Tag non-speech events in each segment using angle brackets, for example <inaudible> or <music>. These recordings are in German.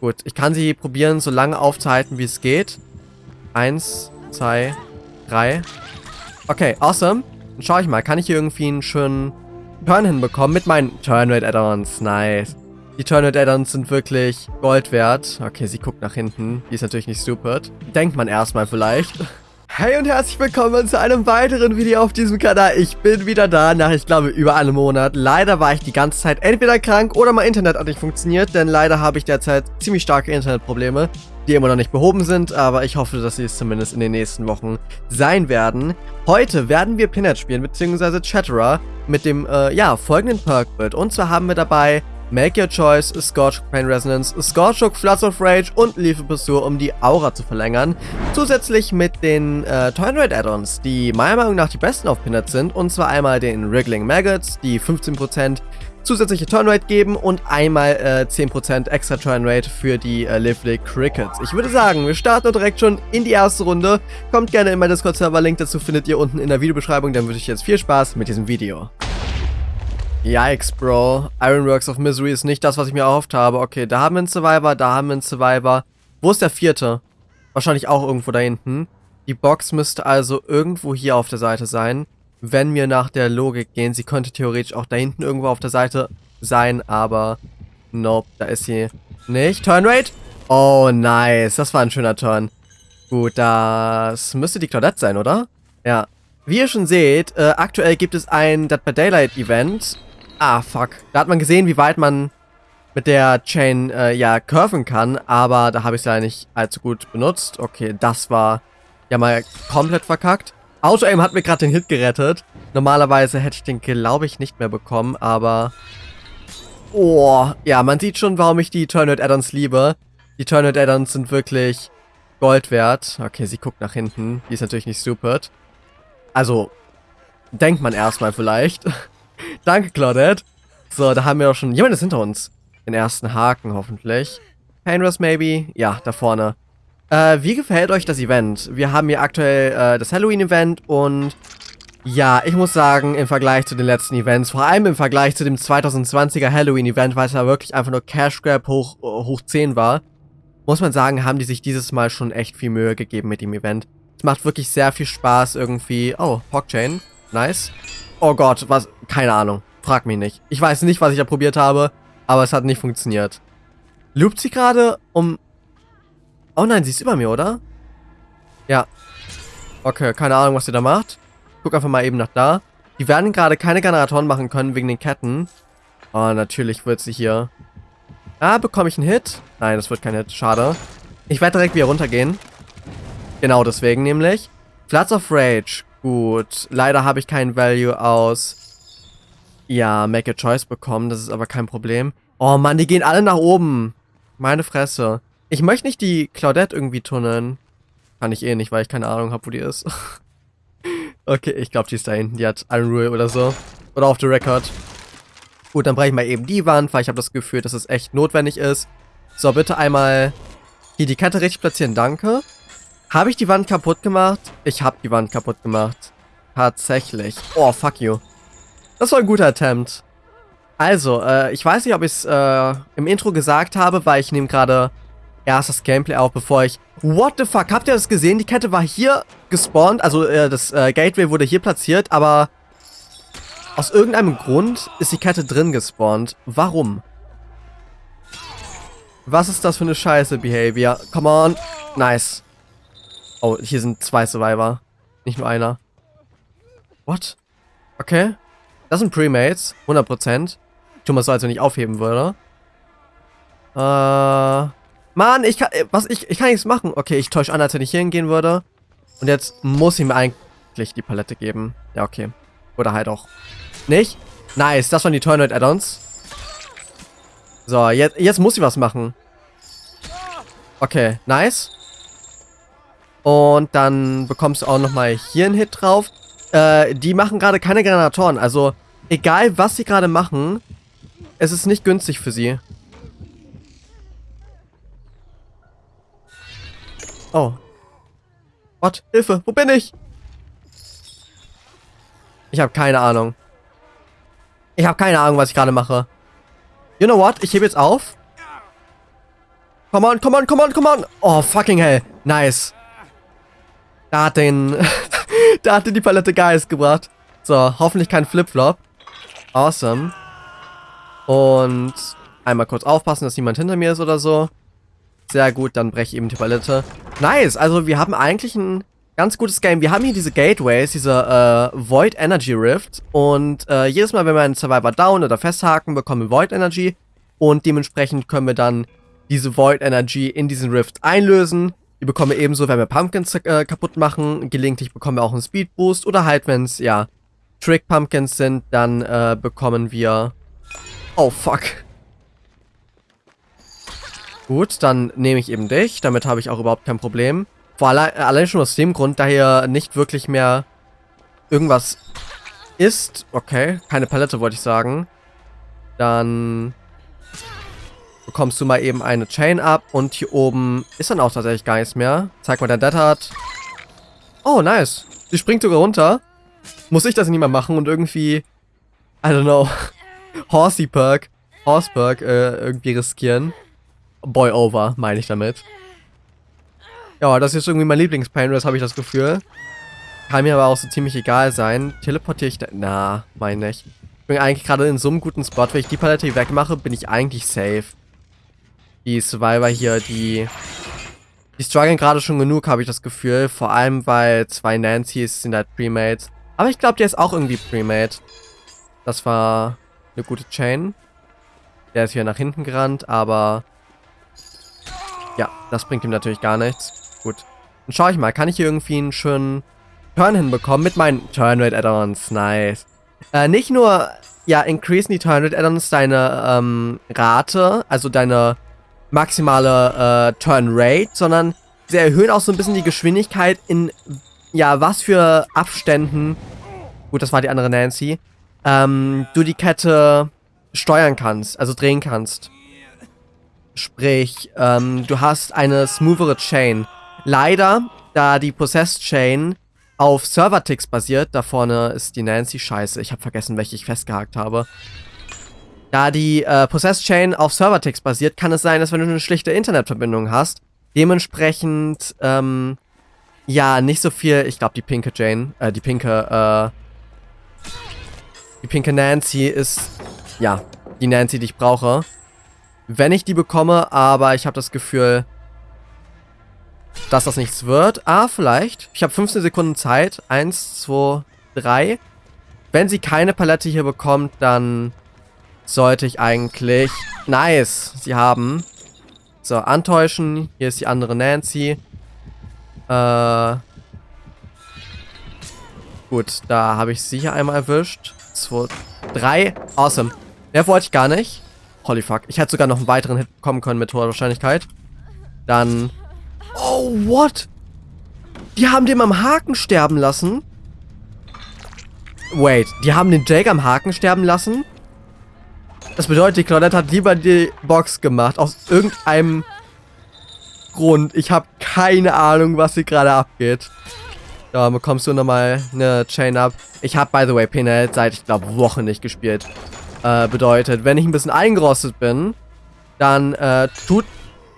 Gut, ich kann sie probieren, so lange aufzuhalten, wie es geht. Eins, zwei, drei. Okay, awesome. Dann schaue ich mal, kann ich hier irgendwie einen schönen Turn hinbekommen mit meinen Turn Rate Add-ons? Nice. Die Turn Rate Add-ons sind wirklich Gold wert. Okay, sie guckt nach hinten. Die ist natürlich nicht stupid. Denkt man erstmal vielleicht. <laughs> Hey und herzlich willkommen zu einem weiteren Video auf diesem Kanal. Ich bin wieder da nach, ich glaube, über einem Monat. Leider war ich die ganze Zeit entweder krank oder mein Internet hat nicht funktioniert, denn leider habe ich derzeit ziemlich starke Internetprobleme, die immer noch nicht behoben sind, aber ich hoffe, dass sie es zumindest in den nächsten Wochen sein werden. Heute werden wir Pinhead spielen, beziehungsweise Chatterer mit dem, äh, ja, folgenden Perk-Bild. Und zwar haben wir dabei Make Your Choice, Scorch Pain Resonance, Scorchhook, Floods of Rage und Lethal Pursuit, um die Aura zu verlängern. Zusätzlich mit den äh, Toynrate Add-ons, die meiner Meinung nach die besten auf Pinnet sind. Und zwar einmal den Wriggling Maggots, die 15% zusätzliche Turnrate geben und einmal äh, 10% extra Turnrate für die äh, Lively Crickets. Ich würde sagen, wir starten direkt schon in die erste Runde. Kommt gerne in meinen Discord-Server, Link dazu findet ihr unten in der Videobeschreibung. Dann wünsche ich jetzt viel Spaß mit diesem Video. Yikes, Bro. Ironworks of Misery ist nicht das, was ich mir erhofft habe. Okay, da haben wir einen Survivor, da haben wir einen Survivor. Wo ist der vierte? Wahrscheinlich auch irgendwo da hinten. Die Box müsste also irgendwo hier auf der Seite sein. Wenn wir nach der Logik gehen, sie könnte theoretisch auch da hinten irgendwo auf der Seite sein, aber nope, da ist sie nicht. Turnrate? Oh, nice. Das war ein schöner Turn. Gut, das müsste die Claudette sein, oder? Ja. Wie ihr schon seht, äh, aktuell gibt es ein Dead by Daylight Event Ah, fuck. Da hat man gesehen, wie weit man mit der Chain, äh, ja, curven kann, aber da habe ich es ja nicht allzu gut benutzt. Okay, das war ja mal komplett verkackt. Auto-Aim hat mir gerade den Hit gerettet. Normalerweise hätte ich den, glaube ich, nicht mehr bekommen, aber... Oh, ja, man sieht schon, warum ich die Turnet Addons liebe. Die Turnet Addons sind wirklich Gold wert. Okay, sie guckt nach hinten. Die ist natürlich nicht stupid. Also, denkt man erstmal vielleicht. <laughs> Danke, Claudette. So, da haben wir auch schon... Jemand ist hinter uns. Den ersten Haken, hoffentlich. Painrest, maybe? Ja, da vorne. Äh, wie gefällt euch das Event? Wir haben hier aktuell äh, das Halloween-Event und... Ja, ich muss sagen, im Vergleich zu den letzten Events, vor allem im Vergleich zu dem 2020er Halloween-Event, weil es ja wirklich einfach nur Cash Grab hoch, hoch 10 war, muss man sagen, haben die sich dieses Mal schon echt viel Mühe gegeben mit dem Event. Es macht wirklich sehr viel Spaß irgendwie. Oh, Hawkchain. Nice. Oh Gott, was? Keine Ahnung. Frag mich nicht. Ich weiß nicht, was ich da probiert habe, aber es hat nicht funktioniert. Loopt sie gerade um... Oh nein, sie ist über mir, oder? Ja. Okay, keine Ahnung, was sie da macht. Guck einfach mal eben nach da. Die werden gerade keine Generatoren machen können wegen den Ketten. Oh, natürlich wird sie hier... Ah, bekomme ich einen Hit? Nein, das wird kein Hit. Schade. Ich werde direkt wieder runtergehen. Genau deswegen nämlich. Floods of Rage. Gut, leider habe ich keinen Value aus, ja, Make a Choice bekommen. Das ist aber kein Problem. Oh Mann, die gehen alle nach oben. Meine Fresse. Ich möchte nicht die Claudette irgendwie tunneln. Kann ich eh nicht, weil ich keine Ahnung habe, wo die ist. <laughs> okay, ich glaube, die ist da hinten. Die hat Iron Rule oder so. Oder auf the Record. Gut, dann breche ich mal eben die Wand, weil ich habe das Gefühl, dass es echt notwendig ist. So, bitte einmal hier die Kette richtig platzieren. Danke. Habe ich die Wand kaputt gemacht? Ich habe die Wand kaputt gemacht. Tatsächlich. Oh, fuck you. Das war ein guter Attempt. Also, äh, ich weiß nicht, ob ich es äh, im Intro gesagt habe, weil ich nehme gerade erst das Gameplay auf, bevor ich... What the fuck? Habt ihr das gesehen? Die Kette war hier gespawnt, also äh, das äh, Gateway wurde hier platziert, aber aus irgendeinem Grund ist die Kette drin gespawnt. Warum? Was ist das für eine scheiße Behavior? Come on. Nice. Oh, hier sind zwei Survivor. Nicht nur einer. What? Okay. Das sind Premates. 100%. Tu mal so, als wenn ich aufheben würde. Äh... Mann, ich kann... Was? Ich, ich kann nichts machen. Okay, ich täusche an, als wenn ich hier hingehen würde. Und jetzt muss ich mir eigentlich die Palette geben. Ja, okay. Oder halt auch nicht. Nice, das waren die Tournament Add-ons. So, jetzt, jetzt muss ich was machen. Okay, nice. Und dann bekommst du auch nochmal hier einen Hit drauf. Äh, die machen gerade keine Granatoren. Also, egal was sie gerade machen, es ist nicht günstig für sie. Oh. What? Hilfe, wo bin ich? Ich habe keine Ahnung. Ich habe keine Ahnung, was ich gerade mache. You know what? Ich hebe jetzt auf. Come on, come on, come on, come on. Oh, fucking hell. Nice. Da hat den... <laughs> da hatte die Palette Geist gebracht. So, hoffentlich kein Flipflop. Awesome. Und einmal kurz aufpassen, dass niemand hinter mir ist oder so. Sehr gut, dann breche ich eben die Palette. Nice, also wir haben eigentlich ein ganz gutes Game. Wir haben hier diese Gateways, diese äh, Void Energy Rift. Und äh, jedes Mal, wenn wir einen Survivor down oder festhaken, bekommen wir Void Energy. Und dementsprechend können wir dann diese Void Energy in diesen Rift einlösen. Die bekommen wir ebenso, wenn wir Pumpkins äh, kaputt machen. Gelegentlich bekommen wir auch einen Speed Boost. Oder halt, wenn es, ja, Trick Pumpkins sind, dann äh, bekommen wir... Oh, fuck. Gut, dann nehme ich eben dich. Damit habe ich auch überhaupt kein Problem. Vor allein, allein schon aus dem Grund, da hier nicht wirklich mehr irgendwas ist. Okay, keine Palette wollte ich sagen. Dann bekommst du mal eben eine Chain ab. Und hier oben ist dann auch tatsächlich gar nichts mehr. Zeig mal dein Dead Hard. Oh, nice. Sie springt sogar runter. Muss ich das nicht mehr machen und irgendwie, I don't know, <laughs> Horsey Perk, Horse Perk äh, irgendwie riskieren. Boy over, meine ich damit. Ja, das ist irgendwie mein Lieblings-Painless, habe ich das Gefühl. Kann mir aber auch so ziemlich egal sein. Teleportiere ich da... Na, meine ich. Ich bin eigentlich gerade in so einem guten Spot. Wenn ich die Palette wegmache, bin ich eigentlich safe. Die Survivor hier, die... Die strugglen gerade schon genug, habe ich das Gefühl. Vor allem, weil zwei Nancys sind halt Premates. Aber ich glaube, der ist auch irgendwie Premade. Das war eine gute Chain. Der ist hier nach hinten gerannt, aber... Ja, das bringt ihm natürlich gar nichts. Gut. Dann schaue ich mal, kann ich hier irgendwie einen schönen Turn hinbekommen mit meinen Turn Rate Add-ons? Nice. Äh, nicht nur, ja, increasen die Turn Rate Add-ons deine ähm, Rate, also deine maximale äh, Turn Rate, sondern sie erhöhen auch so ein bisschen die Geschwindigkeit in, ja, was für Abständen, gut, das war die andere Nancy, ähm, du die Kette steuern kannst, also drehen kannst. Sprich, ähm, du hast eine smoothere Chain. Leider, da die Possessed Chain auf Server-Ticks basiert, da vorne ist die Nancy scheiße. Ich habe vergessen, welche ich festgehakt habe. Da die äh, Possessed Chain auf Server-Ticks basiert, kann es sein, dass wenn du eine schlichte Internetverbindung hast, dementsprechend, ähm, ja, nicht so viel, ich glaube, die pinke Jane, äh, die pinke, äh, die pinke Nancy ist, ja, die Nancy, die ich brauche. Wenn ich die bekomme, aber ich habe das Gefühl, dass das nichts wird. Ah, vielleicht. Ich habe 15 Sekunden Zeit. Eins, zwei, drei. Wenn sie keine Palette hier bekommt, dann sollte ich eigentlich... Nice, sie haben. So, antäuschen. Hier ist die andere Nancy. Äh... Gut, da habe ich sie hier einmal erwischt. Zwei, drei. Awesome. Mehr wollte ich gar nicht. Holy fuck. Ich hätte sogar noch einen weiteren Hit bekommen können mit hoher Wahrscheinlichkeit. Dann Oh, what? Die haben den am Haken sterben lassen? Wait, die haben den Jake am Haken sterben lassen? Das bedeutet, Claudette hat lieber die Box gemacht. Aus irgendeinem Grund. Ich habe keine Ahnung, was hier gerade abgeht. Da bekommst du nochmal eine Chain ab. Ich habe, by the way, Pinhead seit, ich glaube, Wochen nicht gespielt. Äh, bedeutet, wenn ich ein bisschen eingerostet bin, dann äh, tut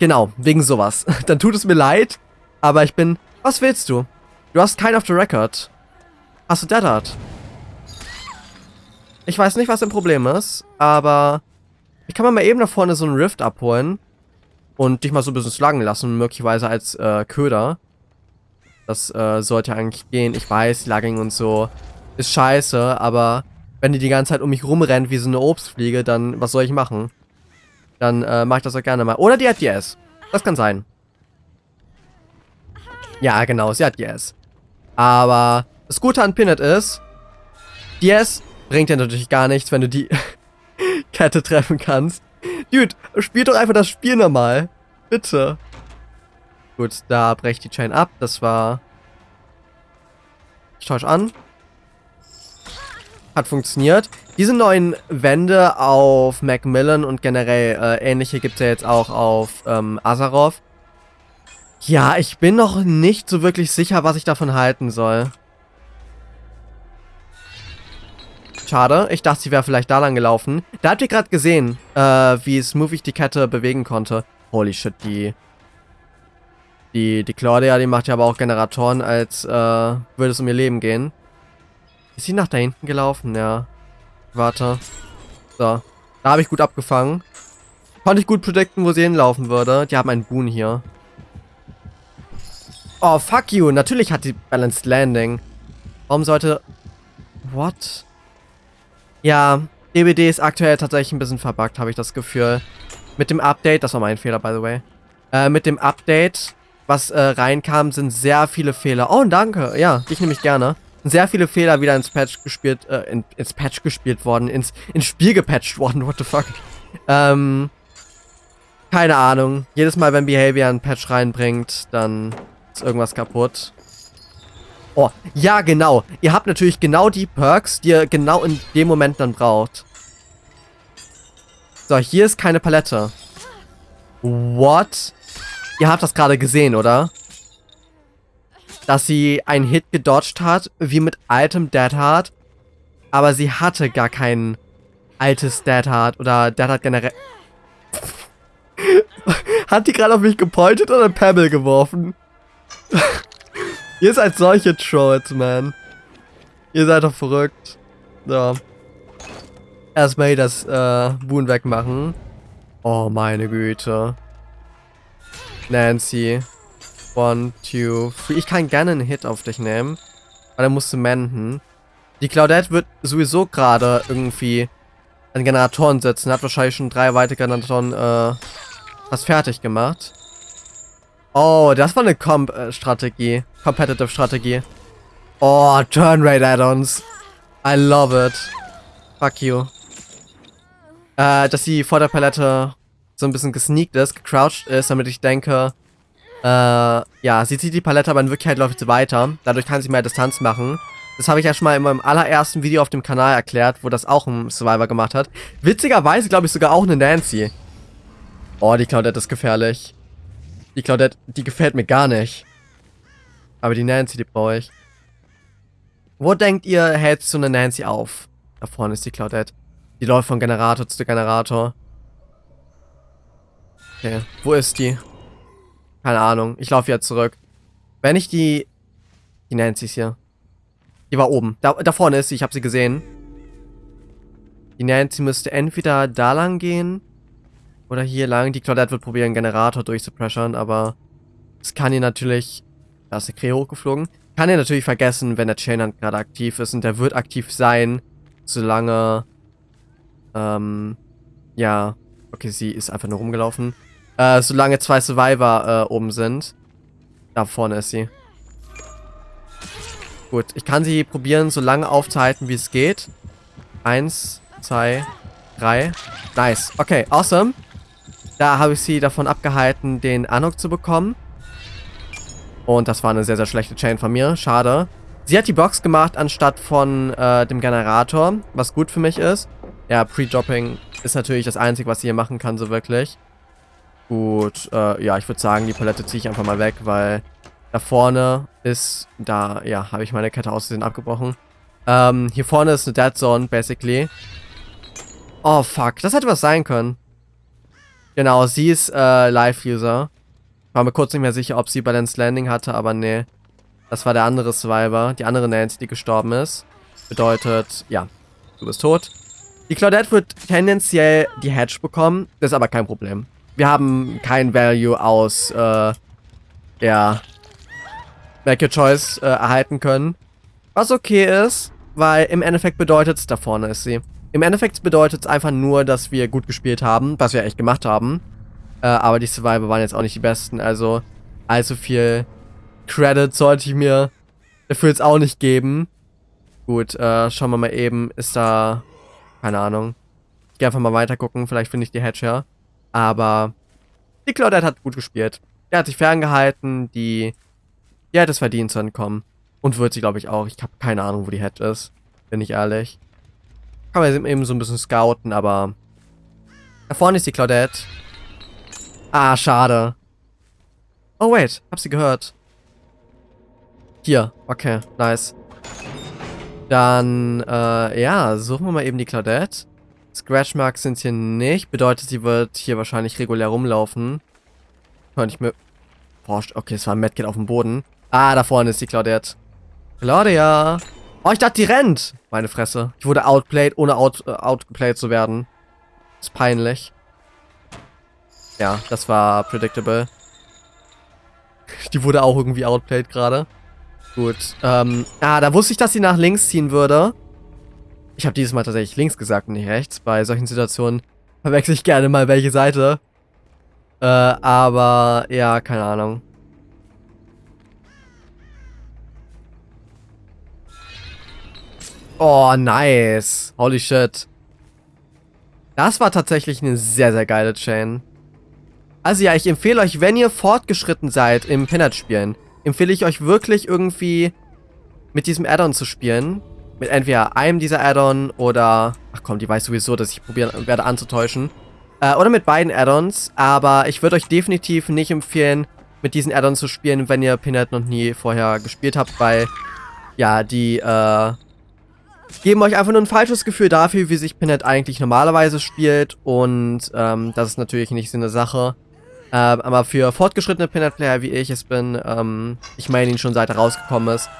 Genau, wegen sowas. <laughs> Dann tut es mir leid, aber ich bin... Was willst du? Du hast keinen auf the record. Hast du Dead Art? Ich weiß nicht, was dein Problem ist, aber... Ich kann mal eben da vorne so einen Rift abholen. Und dich mal so ein bisschen sluggen lassen, möglicherweise als äh, Köder. Das äh, sollte eigentlich gehen. Ich weiß, Lagging und so ist scheiße, aber wenn die die ganze Zeit um mich rumrennt wie so eine Obstfliege, dann was soll ich machen? Dann äh, mache ich das auch gerne mal. Oder die hat DS. Das kann sein. Ja, genau, sie hat DS. Aber das Gute an Pinnet ist, DS bringt dir natürlich gar nichts, wenn du die <laughs> Kette treffen kannst. Dude, spiel doch einfach das Spiel normal. Bitte. Gut, da breche die Chain ab. Das war... Ich täusche an. Hat funktioniert. Diese neuen Wände auf Macmillan und generell äh, ähnliche gibt es ja jetzt auch auf ähm, Azarov. Ja, ich bin noch nicht so wirklich sicher, was ich davon halten soll. Schade, ich dachte, sie wäre vielleicht da lang gelaufen. Da habt ihr gerade gesehen, äh, wie smooth ich die Kette bewegen konnte. Holy shit, die... Die, die Claudia, die macht ja aber auch Generatoren, als äh, würde es um ihr Leben gehen. Ist sie nach da hinten gelaufen? Ja. Warte. So. Da habe ich gut abgefangen. Konnte ich gut predikten, wo sie hinlaufen würde. Die haben einen Boon hier. Oh, fuck you. Natürlich hat die Balanced Landing. Warum sollte... What? Ja, DBD ist aktuell tatsächlich ein bisschen verbuggt, habe ich das Gefühl. Mit dem Update, das war mein Fehler, by the way. Äh, mit dem Update, was äh, reinkam, sind sehr viele Fehler. Oh, danke. Ja, dich nehme ich gerne. Sehr viele Fehler wieder ins Patch gespielt, äh, in, ins Patch gespielt worden, ins, ins Spiel gepatcht worden, <laughs> what the fuck. Ähm, keine Ahnung. Jedes Mal, wenn Behavior einen Patch reinbringt, dann ist irgendwas kaputt. Oh, ja, genau. Ihr habt natürlich genau die Perks, die ihr genau in dem Moment dann braucht. So, hier ist keine Palette. What? Ihr habt das gerade gesehen, oder? Dass sie einen Hit gedodged hat, wie mit altem Dead Hard. Aber sie hatte gar kein altes Dead Hard oder Dead Hard generell... <laughs> Hat die gerade auf mich gepointet oder Pebble geworfen? <laughs> Ihr seid solche Trolls, man. Ihr seid doch verrückt. So. Erstmal hier das äh, Boon wegmachen. Oh, meine Güte. Nancy. One, two, three. Ich kann gerne einen Hit auf dich nehmen. Aber dann musst du menden. Die Claudette wird sowieso gerade irgendwie an Generatoren setzen. Hat wahrscheinlich schon drei weitere Generatoren äh, was fertig gemacht. Oh, das war eine Comp-Strategie. Competitive-Strategie. Oh, Turn Rate Add-ons. I love it. Fuck you. Äh, dass sie vor der Palette so ein bisschen gesneakt ist, gecrouched ist, damit ich denke, äh, ja, sie zieht die Palette, aber in Wirklichkeit läuft sie weiter. Dadurch kann sie mehr Distanz machen. Das habe ich ja schon mal in meinem allerersten Video auf dem Kanal erklärt, wo das auch ein Survivor gemacht hat. Witzigerweise glaube ich sogar auch eine Nancy. Oh, die Claudette ist gefährlich. Die Claudette, die gefällt mir gar nicht. Aber die Nancy, die brauche ich. Wo denkt ihr, hält so eine Nancy auf? Da vorne ist die Claudette. Die läuft von Generator zu Generator. Okay, wo ist die? Keine Ahnung. Ich laufe jetzt zurück. Wenn ich die... Die Nancy ist hier. Die war oben. Da, da vorne ist sie. Ich habe sie gesehen. Die Nancy müsste entweder da lang gehen oder hier lang. Die Claudette wird probieren, Generator durchzupressern, aber es kann ihr natürlich... Da ist der Kree hochgeflogen. Kann ihr natürlich vergessen, wenn der Chainhand gerade aktiv ist und der wird aktiv sein, solange... Ähm... Ja... Okay, sie ist einfach nur rumgelaufen. Äh, solange zwei Survivor äh, oben sind. Da vorne ist sie. Gut, ich kann sie probieren, so lange aufzuhalten, wie es geht. Eins, zwei, drei. Nice. Okay, awesome. Da habe ich sie davon abgehalten, den Anok zu bekommen. Und das war eine sehr, sehr schlechte Chain von mir. Schade. Sie hat die Box gemacht, anstatt von äh, dem Generator, was gut für mich ist. Ja, Pre-Dropping ist natürlich das Einzige, was sie hier machen kann, so wirklich. Gut, äh, ja, ich würde sagen, die Palette ziehe ich einfach mal weg, weil da vorne ist, da, ja, habe ich meine Kette aussehen abgebrochen. Ähm, hier vorne ist eine Dead Zone, basically. Oh, fuck, das hätte was sein können. Genau, sie ist äh, Live-User. War mir kurz nicht mehr sicher, ob sie Balanced Landing hatte, aber nee. Das war der andere Survivor, die andere Nancy, die gestorben ist. Bedeutet, ja, du bist tot. Die Claudette wird tendenziell die Hedge bekommen, das ist aber kein Problem. Wir haben kein Value aus, äh, ja, Make Your Choice äh, erhalten können. Was okay ist, weil im Endeffekt bedeutet es, da vorne ist sie. Im Endeffekt bedeutet es einfach nur, dass wir gut gespielt haben, was wir echt gemacht haben. Äh, aber die Survivor waren jetzt auch nicht die besten, also allzu viel Credit sollte ich mir dafür jetzt auch nicht geben. Gut, äh, schauen wir mal eben, ist da, keine Ahnung. Ich gehe einfach mal weiter gucken, vielleicht finde ich die Hedge Aber die Claudette hat gut gespielt. Der hat sich ferngehalten, die, die hat es verdient zu entkommen. Und wird sie, glaube ich, auch. Ich habe keine Ahnung, wo die Hedge ist, bin ich ehrlich. Kann man eben so ein bisschen scouten, aber... Da vorne ist die Claudette. Ah, schade. Oh, wait. Hab sie gehört. Hier. Okay, nice. Dann, äh, ja, suchen wir mal eben die Claudette. Scratchmarks sind hier nicht. Bedeutet, sie wird hier wahrscheinlich regulär rumlaufen. Könnte ich mir... Okay, es war ein Medkit auf dem Boden. Ah, da vorne ist die Claudette. Claudia! Oh, ich dachte, die rennt! Meine Fresse. Ich wurde outplayed, ohne out, äh, outgeplayed zu werden. ist peinlich. Ja, das war predictable. Die wurde auch irgendwie outplayed gerade. Gut. Ähm, ah, da wusste ich, dass sie nach links ziehen würde. Ich habe dieses Mal tatsächlich links gesagt und nicht rechts. Bei solchen Situationen <laughs> verwechsel ich gerne mal welche Seite. Äh, aber ja, keine Ahnung. Oh, nice. Holy shit. Das war tatsächlich eine sehr, sehr geile Chain. Also ja, ich empfehle euch, wenn ihr fortgeschritten seid im Pinhead-Spielen, empfehle ich euch wirklich irgendwie mit diesem Add-on zu spielen. Mit entweder einem dieser Add-on oder... Ach komm, die weiß sowieso, dass ich probieren werde anzutäuschen. Äh, oder mit beiden Add-ons. Aber ich würde euch definitiv nicht empfehlen, mit diesen Add-ons zu spielen, wenn ihr Pinhead noch nie vorher gespielt habt, weil... Ja, die, äh... Geben euch einfach nur ein falsches Gefühl dafür, wie sich Pinhead eigentlich normalerweise spielt. Und, ähm, das ist natürlich nicht so eine Sache. Äh, aber für fortgeschrittene Pinhead-Player, wie ich es bin, ähm, ich meine ihn schon seit er rausgekommen ist,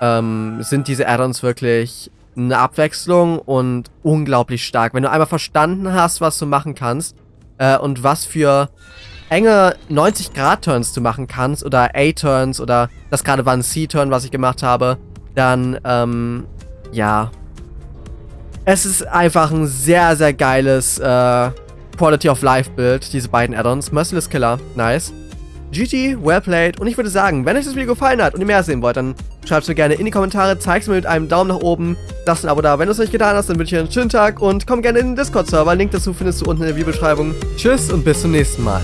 ähm, sind diese Add-ons wirklich eine Abwechslung und unglaublich stark. Wenn du einmal verstanden hast, was du machen kannst äh, und was für enge 90-Grad-Turns du machen kannst oder A-Turns oder das gerade war ein C-Turn, was ich gemacht habe, dann, ähm, ja. Es ist einfach ein sehr, sehr geiles äh, Quality of Life Bild, diese beiden Add-ons. Merciless Killer, nice. GG, well played. Und ich würde sagen, wenn euch das Video gefallen hat und ihr mehr sehen wollt, dann schreibt es mir gerne in die Kommentare, zeigt es mir mit einem Daumen nach oben, lasst ein Abo da. Wenn du es nicht getan hast, dann wünsche ich dir einen schönen Tag und komm gerne in den Discord-Server. Link dazu findest du unten in der Videobeschreibung. Tschüss und bis zum nächsten Mal.